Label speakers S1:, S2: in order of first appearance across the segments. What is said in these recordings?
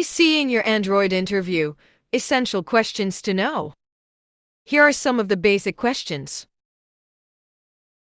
S1: AC in your Android interview. Essential questions to know. Here are some of the basic questions.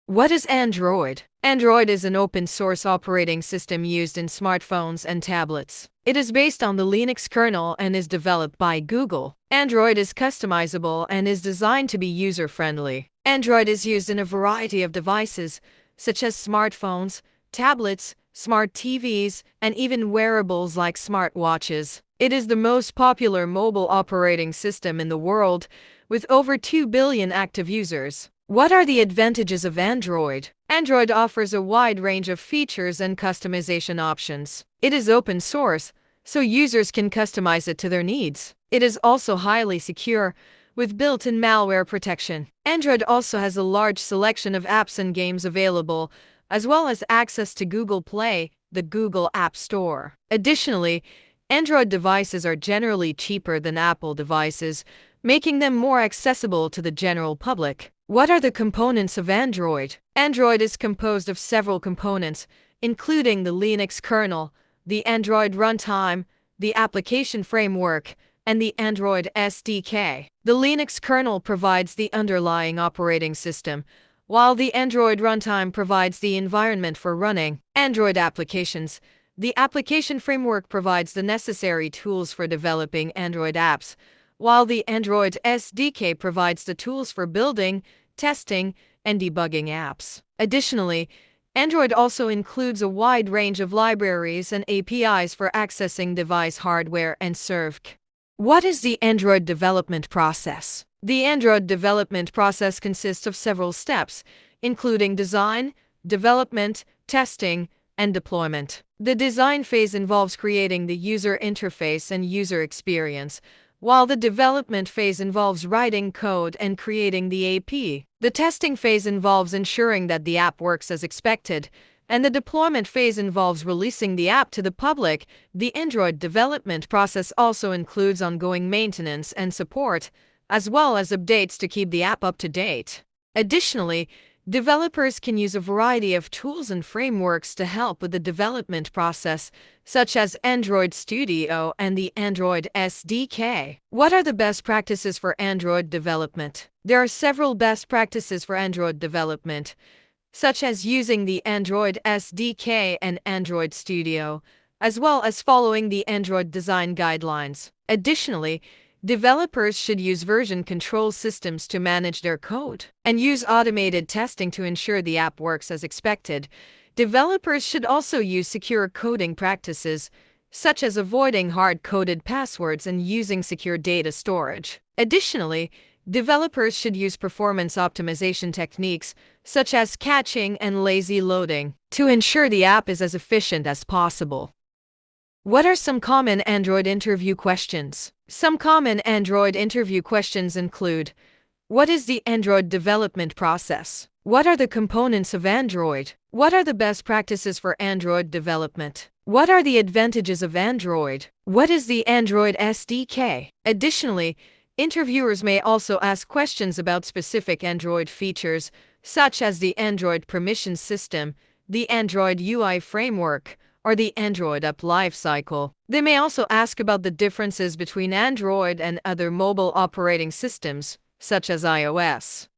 S1: What is Android? Android is an open source operating system used in smartphones and tablets. It is based on the Linux kernel and is developed by Google. Android is customizable and is designed to be user friendly. Android is used in a variety of devices, such as smartphones, tablets, smart TVs, and even wearables like smartwatches. It is the most popular mobile operating system in the world, with over 2 billion active users. What are the advantages of Android? Android offers a wide range of features and customization options. It is open source, so users can customize it to their needs. It is also highly secure, with built-in malware protection. Android also has a large selection of apps and games available, as well as access to Google Play, the Google App Store. Additionally, Android devices are generally cheaper than Apple devices, making them more accessible to the general public. What are the components of Android? Android is composed of several components, including the Linux kernel, the Android runtime, the application framework, and the Android SDK. The Linux kernel provides the underlying operating system, while the Android runtime provides the environment for running Android applications, the application framework provides the necessary tools for developing Android apps, while the Android SDK provides the tools for building, testing, and debugging apps. Additionally, Android also includes a wide range of libraries and APIs for accessing device hardware and ServC. What is the Android development process? The Android development process consists of several steps, including design, development, testing, and deployment. The design phase involves creating the user interface and user experience, while the development phase involves writing code and creating the AP. The testing phase involves ensuring that the app works as expected, and the deployment phase involves releasing the app to the public. The Android development process also includes ongoing maintenance and support, as well as updates to keep the app up to date. Additionally, developers can use a variety of tools and frameworks to help with the development process, such as Android Studio and the Android SDK. What are the best practices for Android development? There are several best practices for Android development, such as using the Android SDK and Android Studio, as well as following the Android design guidelines. Additionally, Developers should use version control systems to manage their code and use automated testing to ensure the app works as expected. Developers should also use secure coding practices, such as avoiding hard-coded passwords and using secure data storage. Additionally, developers should use performance optimization techniques, such as caching and lazy loading, to ensure the app is as efficient as possible. What are some common Android interview questions? Some common Android interview questions include What is the Android development process? What are the components of Android? What are the best practices for Android development? What are the advantages of Android? What is the Android SDK? Additionally, interviewers may also ask questions about specific Android features, such as the Android permission system, the Android UI framework, or the Android app lifecycle. They may also ask about the differences between Android and other mobile operating systems, such as iOS.